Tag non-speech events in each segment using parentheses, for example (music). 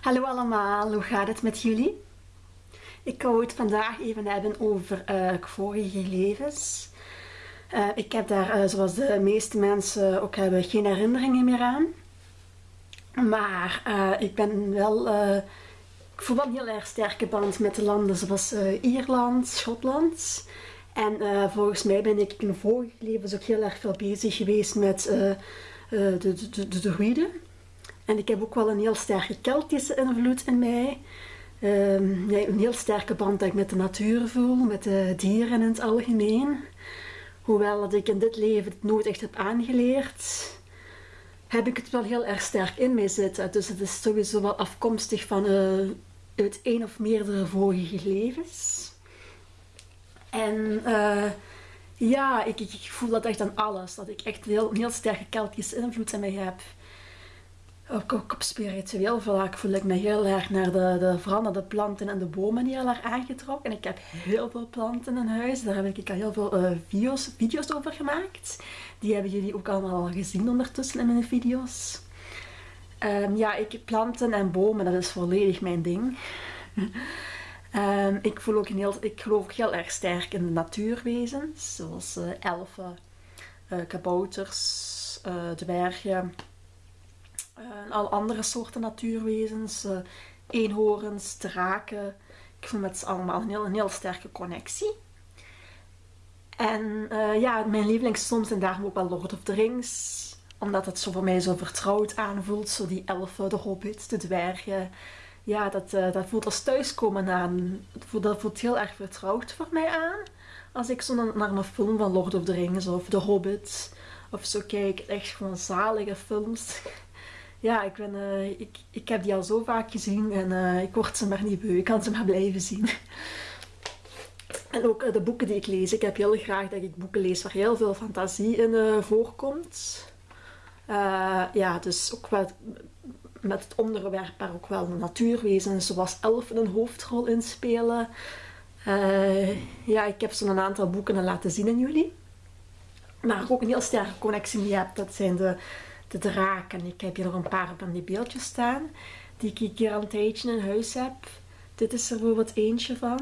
Hallo allemaal, hoe gaat het met jullie? Ik wou het vandaag even hebben over uh, vorige levens. Uh, ik heb daar, uh, zoals de meeste mensen ook hebben, geen herinneringen meer aan. Maar ik ben wel, ik voel wel een heel erg sterke band met de landen zoals Ierland, Schotland. En volgens mij ben ik in vorige levens ook heel erg veel bezig geweest met de, de, de, de. En ik heb ook wel een heel sterke Keltische invloed in mij. Um, ja, een heel sterke band dat ik met de natuur voel, met de dieren in het algemeen. Hoewel dat ik in dit leven het nooit echt heb aangeleerd, heb ik het wel heel erg sterk in mij zitten. Dus het is sowieso wel afkomstig van uh, uit één of meerdere vorige levens. En uh, ja, ik, ik, voel dat echt aan alles. Dat ik echt heel, een heel sterke Keltische invloed in mij heb. Ook, ook op spiritueel vlak voel ik me heel erg naar de, de, vooral naar de planten en de bomen heel erg aangetrokken. En ik heb heel veel planten in huis. Daar heb ik al heel veel uh, video's, video's over gemaakt. Die hebben jullie ook allemaal al gezien ondertussen in mijn video's. Um, ja, ik, planten en bomen, dat is volledig mijn ding. um, (laughs) ik, voel ook een heel, ik geloof ook heel erg sterk in de natuurwezens. Zoals uh, elfen, uh, kabouters, dwergen en al andere soorten natuurwezens, uh, eenhoorns, draken. Ik voel met ze allemaal een heel, een heel sterke connectie. En uh, ja, mijn lievelingsfilms zijn daarom ook wel Lord of the Rings. Omdat het zo voor mij zo vertrouwd aanvoelt. Zo die elfen, de hobbits, de dwergen. Ja, dat, dat voelt als thuiskomen aan. Dat voelt heel erg vertrouwd voor mij aan. Als ik zo naar een film van Lord of the Rings of The Hobbit of zo kijk. Echt gewoon zalige films ja, ik, ben, uh, ik, ik heb die al zo vaak gezien en uh, ik word ze maar niet beu. Ik kan ze maar blijven zien. (laughs) En ook uh, de boeken die ik lees. Ik heb heel graag dat ik boeken lees waar heel veel fantasie in voorkomt. ja, dus ook wel met het onderwerp waar ook wel natuurwezens zoals elfen een hoofdrol in spelen. ja, ik heb zo'n aantal boeken laten zien aan jullie. Maar ook een heel sterke connectie mee heb. Dat zijn de de draken. Ik heb hier nog een paar van die beeldjes staan. Die ik hier al een tijdje in huis heb. Dit is er bijvoorbeeld eentje van.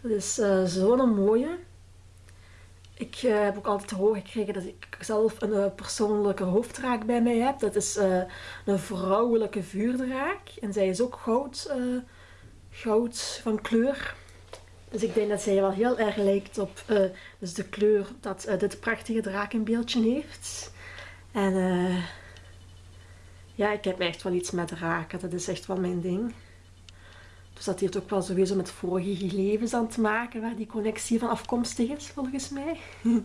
Dat is uh, zo'n mooie. Ik uh, heb ook altijd te horen gekregen dat ik zelf een uh, persoonlijke hoofddraak bij mij heb. Dat is een vrouwelijke vuurdraak. En zij is ook goud, goud van kleur. Dus ik denk dat zij wel heel erg lijkt op dus de kleur dat dit prachtige drakenbeeldje heeft. En uh, ja, ik heb echt wel iets met raken. Dat is echt wel mijn ding. Dus dat heeft ook wel sowieso met vorige levens aan te maken, waar die connectie van afkomstig is, volgens mij. (laughs)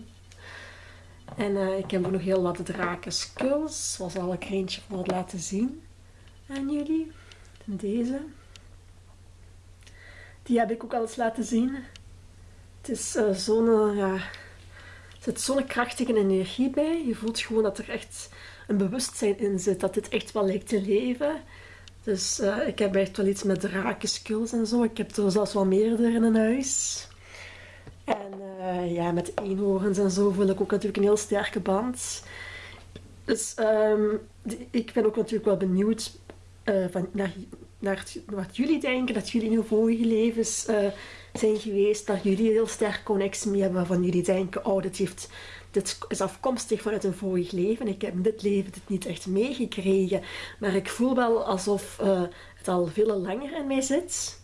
en uh, ik heb ook nog heel wat draken skulls, zoals al een eentje voor laten zien aan jullie. deze. Die heb ik ook al eens laten zien. Het is uh, zo'n, ja, zit zo'n krachtige energie bij. Je voelt gewoon dat er echt een bewustzijn in zit. Dat dit echt wel lijkt te leven. Dus uh, ik heb echt wel iets met skills en zo. Ik heb er zelfs wel meerdere in huis. En uh, ja, met eenhoorns en zo voel ik ook natuurlijk een heel sterke band. Dus um, ik ben ook natuurlijk wel benieuwd uh, van, naar, naar wat jullie denken. Dat jullie in vorige levens zijn geweest, dat jullie heel sterk connectie mee hebben, waarvan jullie denken, oh, dit, heeft, dit is afkomstig vanuit een vorig leven. Ik heb in dit leven dit niet echt meegekregen, maar ik voel wel alsof uh, het al veel langer in mij zit,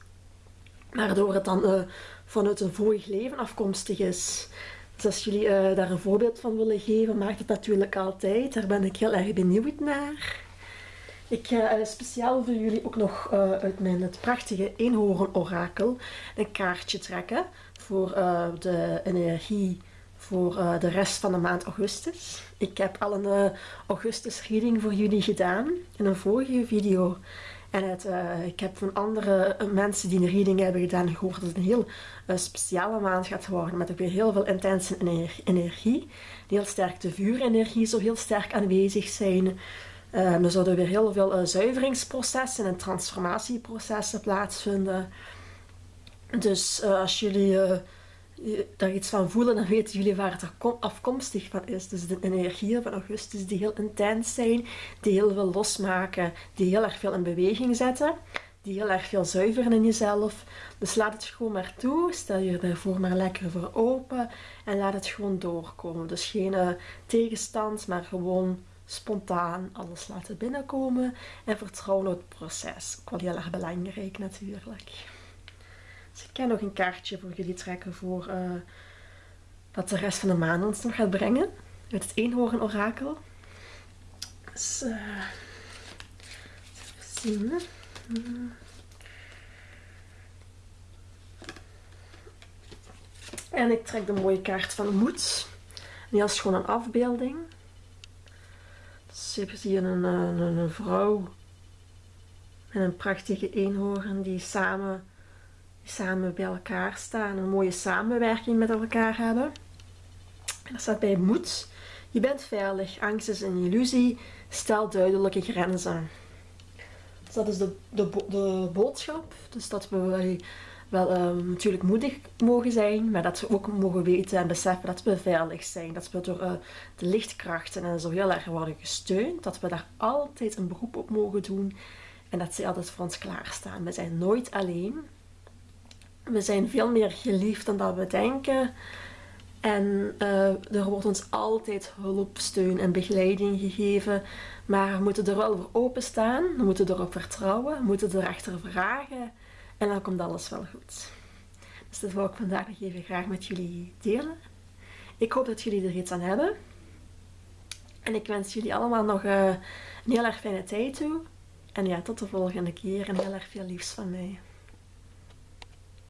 waardoor het dan uh, vanuit een vorig leven afkomstig is. Dus als jullie uh, daar een voorbeeld van willen geven, maakt het natuurlijk altijd. Daar ben ik heel erg benieuwd naar. Ik ga uh, speciaal voor jullie ook nog uh, uit mijn het prachtige eenhoorn-orakel een kaartje trekken voor de energie voor de rest van de maand augustus. Ik heb al een augustus reading voor jullie gedaan in een vorige video. En het, ik heb van andere mensen die een reading hebben gedaan gehoord dat het een heel speciale maand gaat worden. Met ook weer heel veel intense energie. Heel sterk de vuurenergie zo heel sterk aanwezig zijn. Um, er zouden weer heel veel uh, zuiveringsprocessen en transformatieprocessen plaatsvinden. Dus uh, als jullie uh, daar iets van voelen, dan weten jullie waar het er afkomstig van is. Dus de energieën van augustus die heel intens zijn, die heel veel losmaken, die heel erg veel in beweging zetten, die heel erg veel zuiveren in jezelf. Dus laat het gewoon maar toe, stel je ervoor maar lekker voor open en laat het gewoon doorkomen. Dus geen eh, tegenstand, maar gewoon spontaan alles laten binnenkomen en vertrouwen op het proces. Ook wel heel erg belangrijk natuurlijk. Dus ik kan nog een kaartje voor jullie trekken voor uh, wat de rest van de maand ons nog gaat brengen. Uit het eenhoorn orakel. Dus, uh, even zien. En ik trek de mooie kaart van moed. Die is gewoon een afbeelding. Dus je een, een, een vrouw en een prachtige eenhoorn die samen samen bij elkaar staan, een mooie samenwerking met elkaar hebben. En er staat bij moed. Je bent veilig, angst is een illusie, stel duidelijke grenzen. Dus dat is de, de, de boodschap. Dus dat we wel ehm, natuurlijk moedig mogen zijn, maar dat we ook mogen weten en beseffen dat we veilig zijn. Dat we door uh, de lichtkrachten en zo heel erg worden gesteund. Dat we daar altijd een beroep op mogen doen en dat ze altijd voor ons klaarstaan. We zijn nooit alleen. We zijn veel meer geliefd dan dat we denken. En uh, er wordt ons altijd hulp, steun en begeleiding gegeven. Maar we moeten er wel voor openstaan. We moeten erop vertrouwen. We moeten erachter vragen. En dan komt alles wel goed. Dus dat wil ik vandaag nog even graag met jullie delen. Ik hoop dat jullie er iets aan hebben. En ik wens jullie allemaal nog uh, een heel erg fijne tijd toe. En ja, tot de volgende keer en heel erg veel liefs van mij.